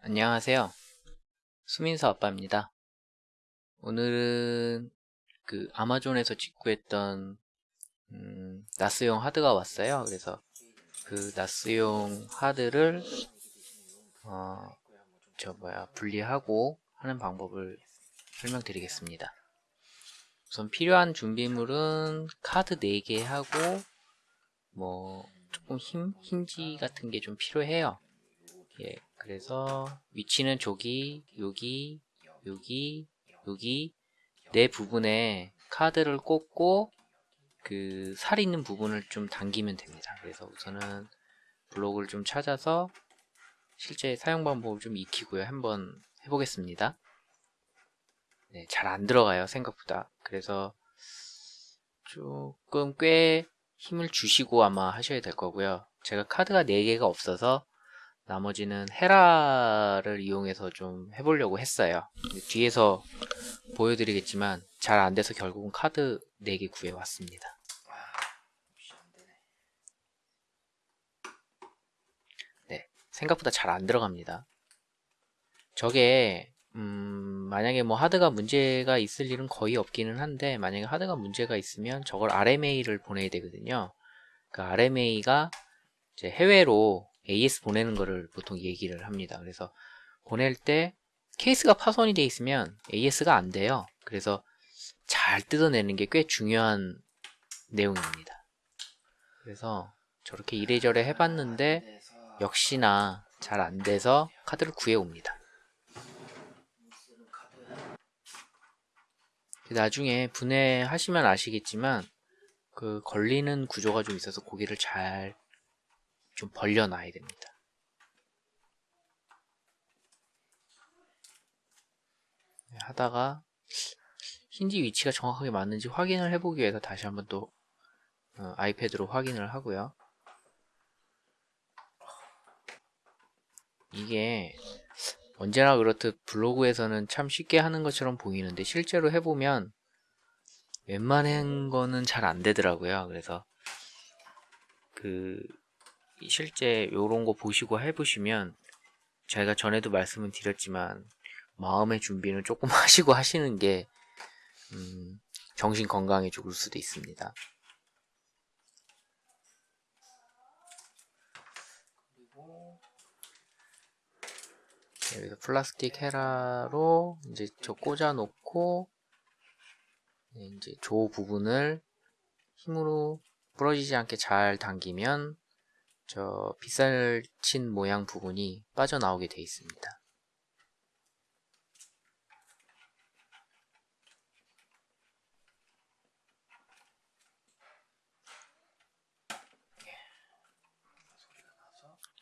안녕하세요. 수민서 아빠입니다. 오늘은 그 아마존에서 직구했던 음, 나스용 하드가 왔어요. 그래서 그 나스용 하드를 어, 저 뭐야 분리하고 하는 방법을 설명드리겠습니다. 우선 필요한 준비물은 카드 4개 하고 뭐 조금 힘, 힌지 같은 게 좀 필요해요. 예, 그래서 위치는 저기, 여기, 여기, 여기 네 부분에 카드를 꽂고 그 살 있는 부분을 좀 당기면 됩니다. 그래서 우선은 블록을 좀 찾아서 실제 사용 방법을 좀 익히고요. 한번 해보겠습니다. 네, 잘 안 들어가요. 생각보다. 그래서 조금 꽤 힘을 주시고 아마 하셔야 될 거고요. 제가 카드가 4개가 없어서 나머지는 헤라를 이용해서 좀 해보려고 했어요. 뒤에서 보여드리겠지만 잘 안돼서 결국은 카드 4개 구해왔습니다. 네, 생각보다 잘 안 들어갑니다. 저게 음, 만약에 뭐 하드가 문제가 있을 일은 거의 없기는 한데 만약에 하드가 문제가 있으면 저걸 RMA를 보내야 되거든요. 그 RMA가 이제 해외로 AS 보내는 거를 보통 얘기를 합니다. 그래서 보낼 때 케이스가 파손이 돼 있으면 AS가 안 돼요. 그래서 잘 뜯어내는 게 꽤 중요한 내용입니다. 그래서 저렇게 이래저래 해봤는데 역시나 잘 안 돼서 카드를 구해옵니다. 나중에 분해하시면 아시겠지만 그 걸리는 구조가 좀 있어서 고기를 잘 좀 벌려놔야 됩니다. 네, 하다가 힌지 위치가 정확하게 맞는지 확인을 해보기 위해서 다시 한번 또 어, 아이패드로 확인을 하고요. 이게 언제나 그렇듯 블로그에서는 참 쉽게 하는 것처럼 보이는데 실제로 해보면 웬만한 거는 잘 안 되더라고요. 그래서 그 실제 요런 거 보시고 해보시면 제가 전에도 말씀을 드렸지만 마음의 준비는 조금 하시고 하시는 게 음, 정신 건강에 좋을 수도 있습니다. 그리고 여기서 플라스틱 헤라로 이제 저 꽂아 놓고 이제 조 부분을 힘으로 부러지지 않게 잘 당기면 저 빗살 친 모양 부분이 빠져나오게 되어 있습니다.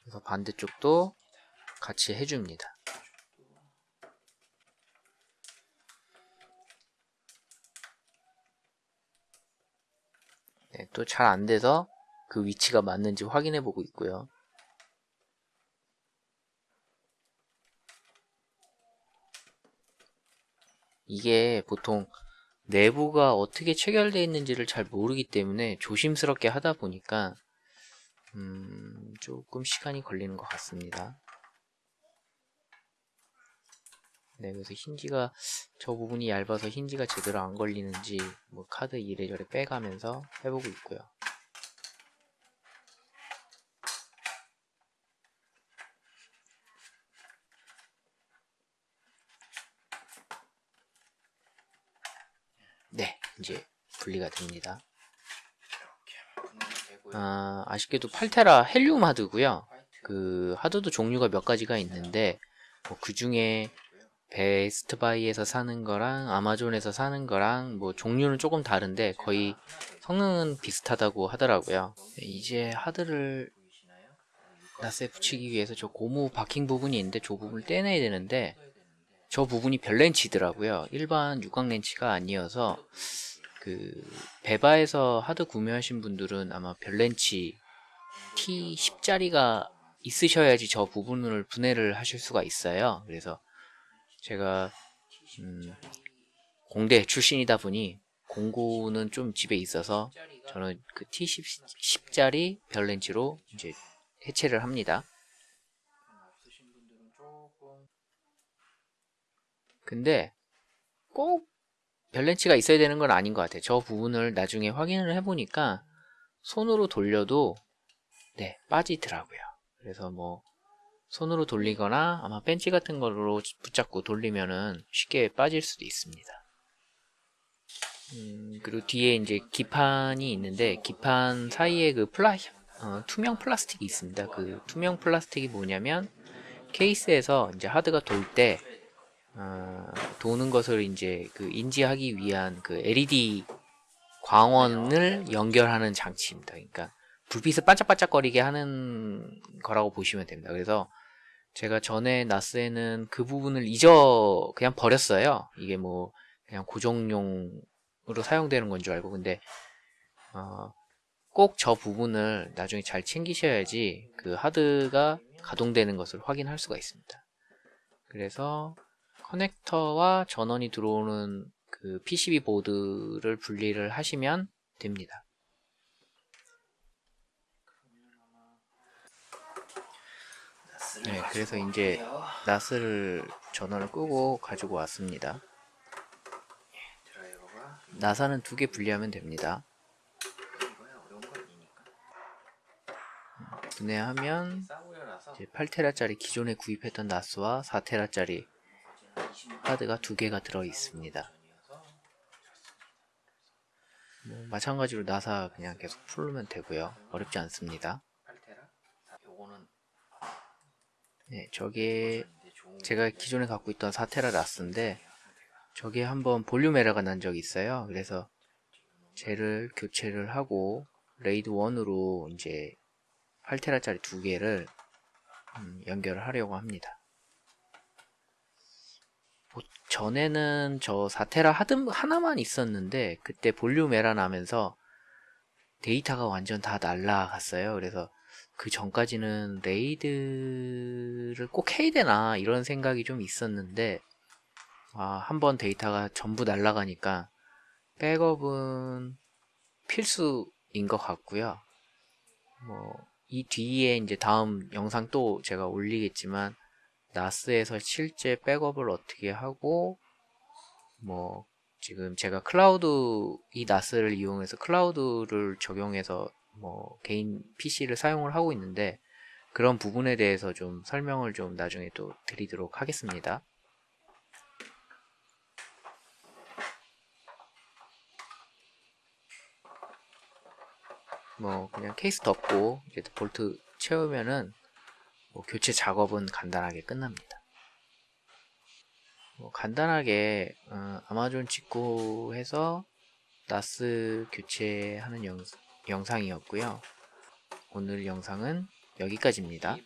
그래서 반대쪽도 같이 해줍니다. 네, 또 잘 안돼서 그 위치가 맞는지 확인해 보고 있고요. 이게 보통 내부가 어떻게 체결되어 있는지를 잘 모르기 때문에 조심스럽게 하다 보니까 음, 조금 시간이 걸리는 것 같습니다. 네, 그래서 힌지가 저 부분이 얇아서 힌지가 제대로 안 걸리는지 뭐 카드 이래저래 빼가면서 해보고 있고요. 네, 이제 분리가 됩니다. 아, 아쉽게도 8테라 헬륨 하드고요. 그 하드도 종류가 몇 가지가 있는데 뭐 그 중에 베스트바이에서 사는 거랑 아마존에서 사는 거랑 뭐 종류는 조금 다른데 거의 성능은 비슷하다고 하더라고요. 이제 하드를 나스에 붙이기 위해서 저 고무 바킹 부분이 있는데 저 부분을 떼내야 되는데 저 부분이 별 렌치더라고요. 일반 육각 렌치가 아니어서 그 베바에서 하드 구매하신 분들은 아마 별 렌치 T10짜리가 있으셔야지 저 부분을 분해를 하실 수가 있어요. 그래서 제가 음 공대 출신이다 보니 공구는 좀 집에 있어서 저는 그 T10짜리 별 렌치로 이제 해체를 합니다. 근데 꼭 별렌치가 있어야 되는 건 아닌 것 같아요. 저 부분을 나중에 확인을 해보니까 손으로 돌려도 네 빠지더라고요. 그래서 뭐 손으로 돌리거나 아마 펜치 같은 걸로 붙잡고 돌리면은 쉽게 빠질 수도 있습니다. 음, 그리고 뒤에 이제 기판이 있는데 기판 사이에 그 플라 어, 투명 플라스틱이 있습니다. 그 투명 플라스틱이 뭐냐면 케이스에서 이제 하드가 돌 때 어, 도는 것을 이제 그 인지하기 위한 그 LED 광원을 연결하는 장치입니다. 그러니까 불빛을 반짝반짝거리게 하는 거라고 보시면 됩니다. 그래서 제가 전에 나스에는 그 부분을 잊어 그냥 버렸어요. 이게 뭐 그냥 고정용으로 사용되는 건 줄 알고 근데 어, 꼭 저 부분을 나중에 잘 챙기셔야지 그 하드가 가동되는 것을 확인할 수가 있습니다. 그래서 커넥터와 전원이 들어오는 그 PCB 보드를 분리를 하시면 됩니다. 네, 그래서 이제 나스를 전원을 끄고 가지고 왔습니다. 나사는 두 개 분리하면 됩니다. 분해하면 이제 8테라짜리 기존에 구입했던 나스와 4테라짜리 하드가 두 개가 들어 있습니다. 뭐 마찬가지로 나사 그냥 계속 풀면 되고요. 어렵지 않습니다. 네, 저게 제가 기존에 갖고 있던 4테라 나스인데 저게 한번 볼륨 에러가 난 적이 있어요. 그래서 쟤를 교체를 하고 RAID 1으로 이제 8테라짜리 두 개를 음, 연결을 하려고 합니다. 뭐 전에는 저 4테라 하드 하나만 있었는데 그때 볼륨 에러 나면서 데이터가 완전 다 날라갔어요. 그래서 그 전까지는 RAID를 꼭 해야 되나 이런 생각이 좀 있었는데 아, 한 번 데이터가 전부 날라가니까 백업은 필수인 것 같고요. 뭐 이 뒤에 이제 다음 영상 또 제가 올리겠지만 나스에서 실제 백업을 어떻게 하고 뭐 지금 제가 클라우드 이 나스를 이용해서 클라우드를 적용해서 뭐 개인 PC를 사용을 하고 있는데 그런 부분에 대해서 좀 설명을 좀 나중에 또 드리도록 하겠습니다. 뭐 그냥 케이스 덮고 이제 볼트 채우면은 뭐 교체 작업은 간단하게 끝납니다. 뭐 간단하게 어, 아마존 직구해서 나스 교체하는 영, 영상이었고요. 오늘 영상은 여기까지입니다.